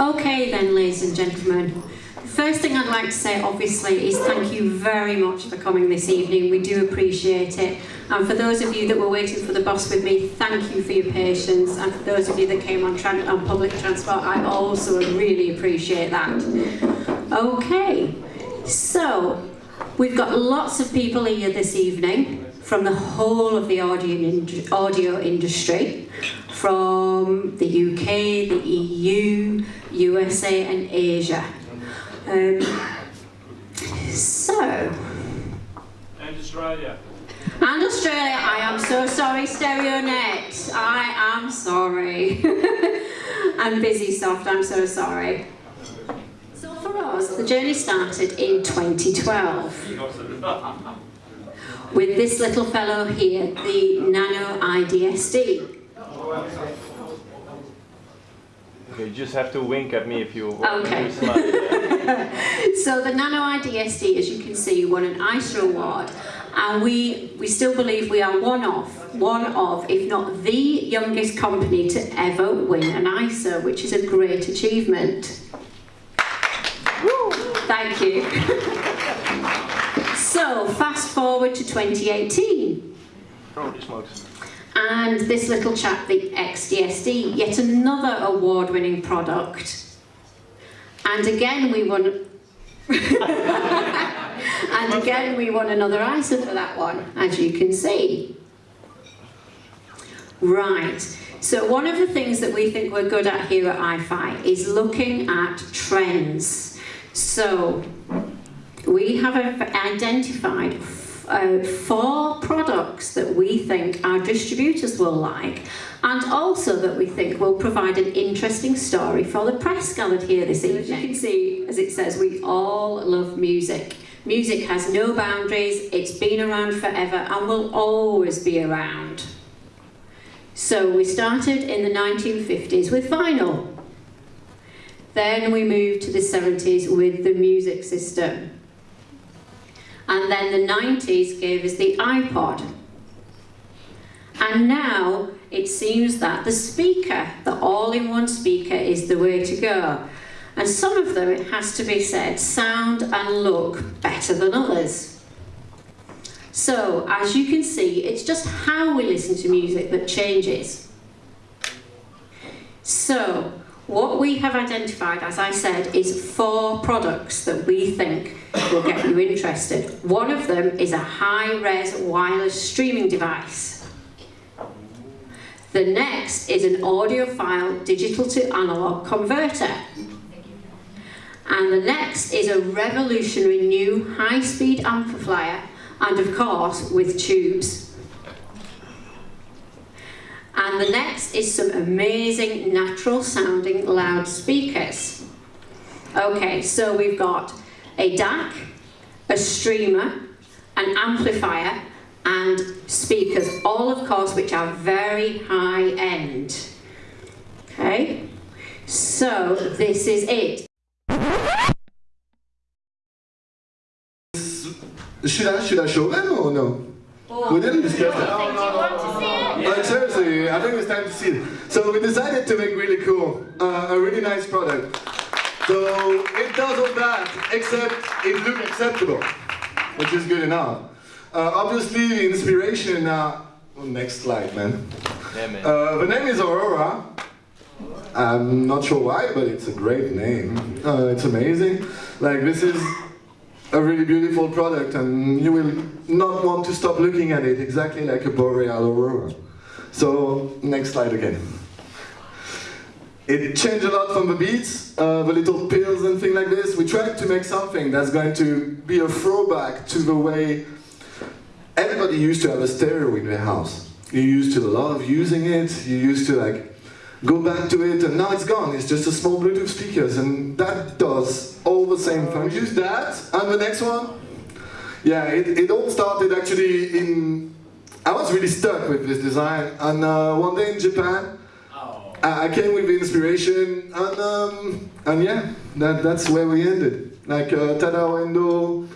Okay then, ladies and gentlemen. First thing I'd like to say, obviously, is thank you very much for coming this evening. We do appreciate it. And for those of you that were waiting for the bus with me, thank you for your patience. And for those of you that came on, on public transport, I also really appreciate that. Okay, so we've got lots of people here this evening from the whole of the audio, ind audio industry, from the UK, the EU, USA and Asia. Um, so, And Australia. and Australia, I am so sorry, StereoNet. I am sorry. and Busisoft, I'm so sorry. So for us, the journey started in 2012 with this little fellow here, the Nano IDSD. You just have to wink at me if you Okay. you smile. So the Nano IDSD, as you can see, won an EISA award, and we we still believe we are one of one of, if not the youngest company to ever win an EISA, which is a great achievement. Woo! Thank you. so fast forward to 2018. And this little chap, the XDSD, yet another award-winning product. And again we won and again we won another EISA for that one, as you can see. Right, so one of the things that we think we're good at here at iFi is looking at trends. So we have identified uh, four products that we think our distributors will like and also that we think will provide an interesting story for the press gathered here this evening. As you can see, as it says, we all love music. Music has no boundaries, it's been around forever and will always be around. So we started in the 1950s with vinyl. Then we moved to the 70s with the music system. And then the 90s gave us the iPod. And now it seems that the speaker, the all-in-one speaker, is the way to go. And some of them, it has to be said, sound and look better than others. So, as you can see, it's just how we listen to music that changes. So, what we have identified, as I said, is four products that we think will get you interested. One of them is a high-res wireless streaming device. The next is an audiophile digital to analog converter. And the next is a revolutionary new high-speed amplifier and of course with tubes. And the next is some amazing natural sounding loudspeakers. Okay, so we've got a DAC, a streamer, an amplifier, and speakers, all of course which are very high end. Okay, so this is it. Should I should I show them or no? We didn't discuss that. Seriously, I think it's time to see it. So we decided to make really cool, uh, a really nice product. So it does all that, except it looks acceptable, which is good enough. Uh, obviously, the inspiration. Uh, oh, next slide, man. Yeah, man. Uh, the name is Aurora. I'm not sure why, but it's a great name. Uh, it's amazing. Like this is a really beautiful product, and you will not want to stop looking at it, exactly like a boreal aurora. So next slide again. It changed a lot from the beats, uh, the little pills and things like this. We tried to make something that's going to be a throwback to the way everybody used to have a stereo in their house. You used to a lot of using it. You used to like go back to it, and now it's gone. It's just a small Bluetooth speakers, and that does all the same functions. That and the next one. Yeah, it, it all started actually in. I was really stuck with this design, and uh, one day in Japan, I I came with the inspiration, and um, and yeah, that that's where we ended. Like uh, Tadao Ando,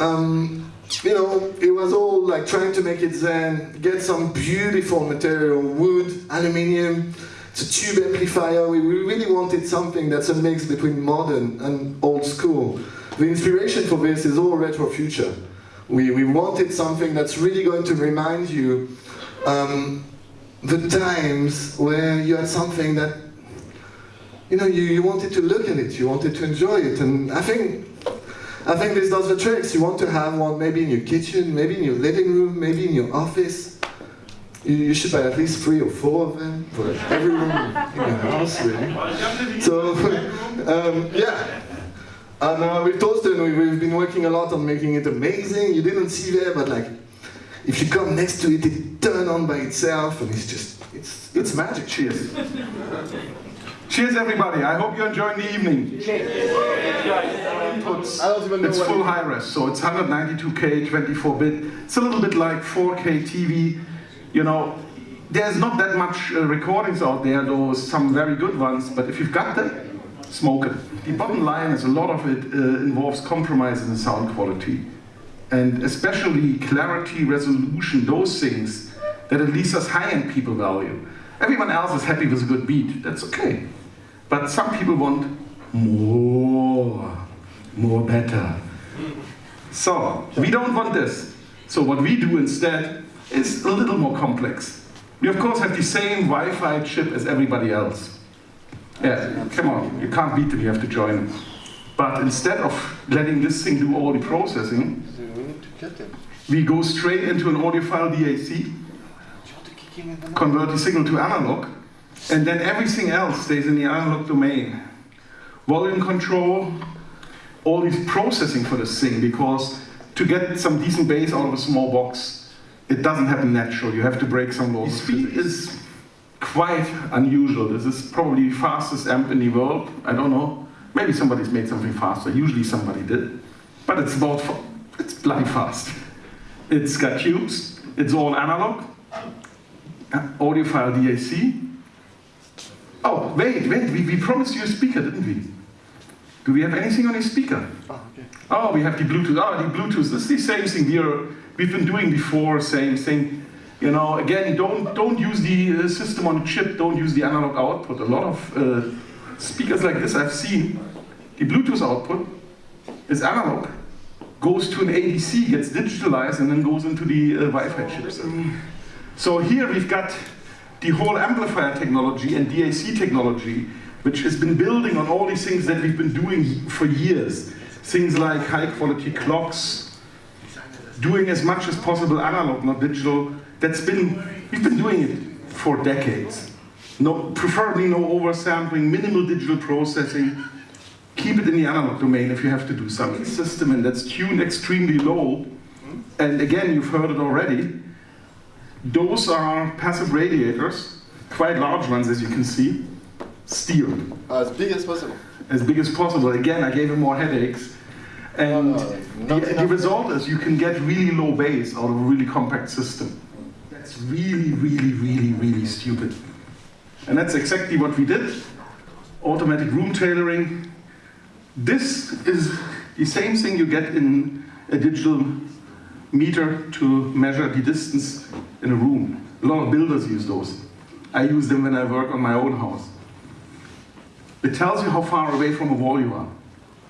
um, you know, it was all like trying to make it zen, get some beautiful material, wood, aluminium. It's a tube amplifier. We we really wanted something that's a mix between modern and old school. The inspiration for this is all retro future. We, we wanted something that's really going to remind you um, the times where you had something that, you know, you, you wanted to look at it, you wanted to enjoy it. And I think, I think this does the tricks. You want to have one maybe in your kitchen, maybe in your living room, maybe in your office. You, you should buy at least three or four of them for every room in your house, really. So, um, yeah. And uh, with Thorsten, we, we've been working a lot on making it amazing. You didn't see there, but like, if you come next to it, it turns on by itself, and it's just, it's, it's magic. Cheers. Cheers, everybody. I hope you're enjoying the evening. Inputs. I don't even know It's full high res, so it's 192K, 24-bit. It's a little bit like 4K TV. You know, there's not that much uh, recordings out there, though some very good ones, but if you've got them, smoke it. The bottom line is a lot of it uh, involves compromise in sound quality. And especially clarity, resolution, those things that at least us high-end people value. Everyone else is happy with a good beat, that's okay. But some people want more, more better. So, we don't want this. So what we do instead is a little more complex. We of course have the same Wi-Fi chip as everybody else. Yeah, come on, you can't beat them, you have to join them. But instead of letting this thing do all the processing, we go straight into an audiophile DAC, convert the signal to analog, and then everything else stays in the analog domain. Volume control, all this processing for this thing, because to get some decent bass out of a small box, it doesn't happen natural. You have to break some laws. Speed is quite unusual. This is probably the fastest amp in the world. I don't know. Maybe somebody's made something faster. Usually somebody did. But it's about, it's bloody fast. It's got tubes. It's all analog. Uh, Audiophile DAC. Oh, wait, wait. We, we promised you a speaker, didn't we? Do we have anything on a speaker? Oh, we have the Bluetooth. Oh, the Bluetooth. This is the same thing we are, we've been doing before. Same thing. You know, again, don't don't use the uh, system on chip. Don't use the analog output. A lot of uh, speakers like this I've seen. The Bluetooth output is analog, goes to an ADC, gets digitalized, and then goes into the uh, Wi-Fi chips. So here we've got the whole amplifier technology and DAC technology, which has been building on all these things that we've been doing for years. Things like high quality clocks, doing as much as possible analog, not digital. That's been, we've been doing it for decades. No, preferably no oversampling, minimal digital processing. Keep it in the analog domain if you have to do something. System and that's tuned extremely low. And again, you've heard it already. Those are passive radiators, quite large ones as you can see, steel, As big as possible. as big as possible. Again, I gave him more headaches. And No, no, the, the result is you can get really low bass out of a really compact system. That's really, really, really, really stupid. And that's exactly what we did. Automatic room tailoring. This is the same thing you get in a digital meter to measure the distance in a room. A lot of builders use those. I use them when I work on my own house. It tells you how far away from a wall you are.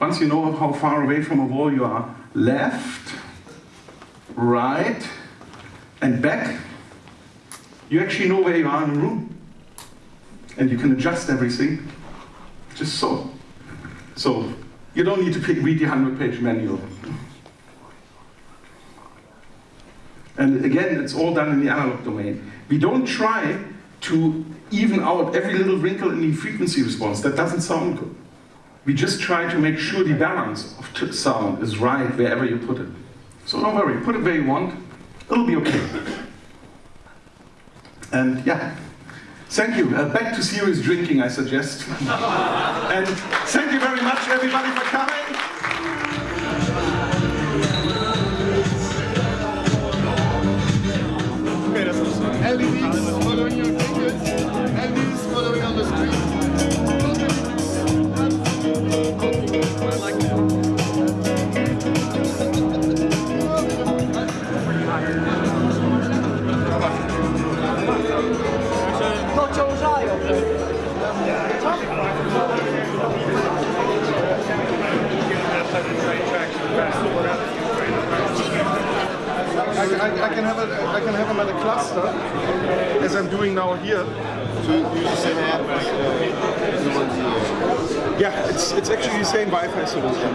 Once you know how far away from a wall you are, left, right, and back, you actually know where you are in the room. And you can adjust everything just so. So you don't need to pick, read the 100 page manual. And again, it's all done in the analog domain. We don't try to even out every little wrinkle in the frequency response. That doesn't sound good. We just try to make sure the balance of sound is right wherever you put it. So don't worry, put it where you want. it'll be okay. And yeah, thank you. Uh, back to serious drinking, I suggest. and thank you very much, everybody, for coming. Cluster, as I'm doing now here. So you just say have uh, the ones here. Yeah, it's it's actually the same Wi-Fi solution.